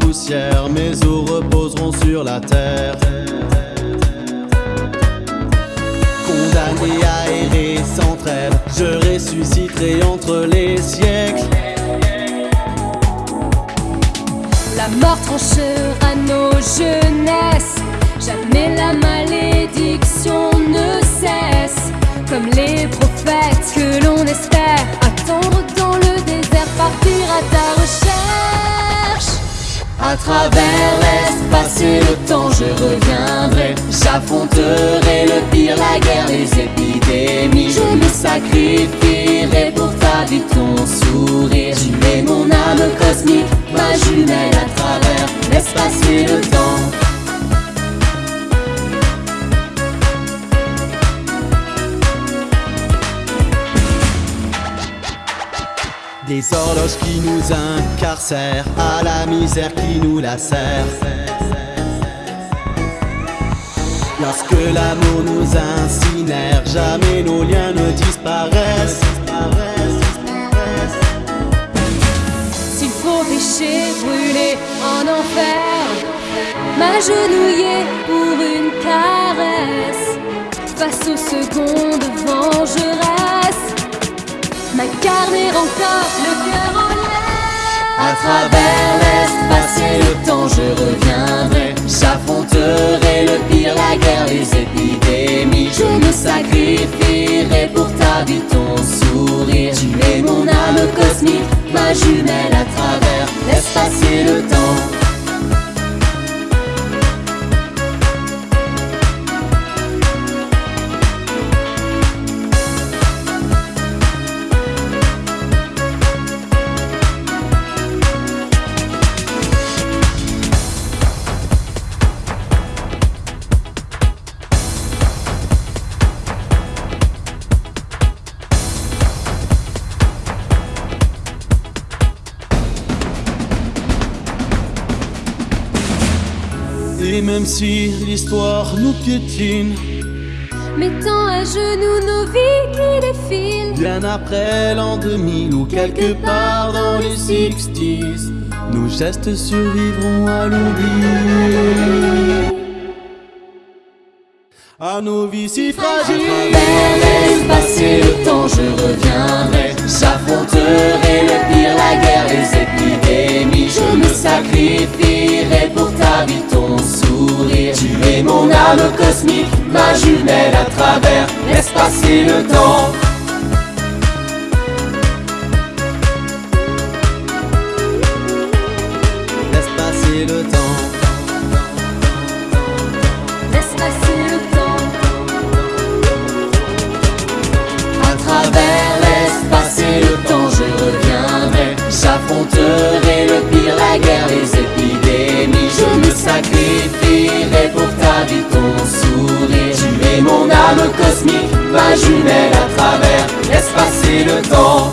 poussière, mes os reposeront sur la terre. Condamné à errer sans trêve, je ressusciterai entre les siècles. La mort tranchera nos jeunesses, jamais la malédiction ne cesse. Comme les prophètes que l'on espère attendre partir à ta recherche. À travers l'espace et le temps, je reviendrai. J'affronterai le pire, la guerre, les épidémies. Je me sacrifierai pour ta vie, ton sourire. Tu es mon âme cosmique, ma jumelle à travers l'espace et le temps. Des horloges qui nous incarcèrent, à la misère qui nous lacère. Lorsque l'amour nous incinère, jamais nos liens ne disparaissent. S'il faut pécher, brûler en enfer, m'agenouiller pour une caresse, face aux secondes m'incarner encore le cœur en l'air. À travers l'espace et le temps, je reviendrai. J'affronterai le pire, la guerre, les épidémies. Je me sacrifierai pour ta vie, ton sourire. Tu es mon âme cosmique, ma jumelle à travers l'espace et le temps. Et même si l'histoire nous piétine, Mettant à genoux nos vies qui défilent. bien après l'an 2000 ou quelque part dans les 60s, nos gestes survivront à l'oubli. À nos vies si fragiles. L'espace et le temps, je reviendrai. J'affronterai le pire, la guerre, les épidémies. Je me sacrifierai âme cosmique, ma jumelle à travers l'espace et le temps. L'espace et le temps. Laisse passer le temps. À travers l'espace et le temps, je reviendrai. J'affronterai Âme cosmique, ma jumelle à travers l'espace et le temps.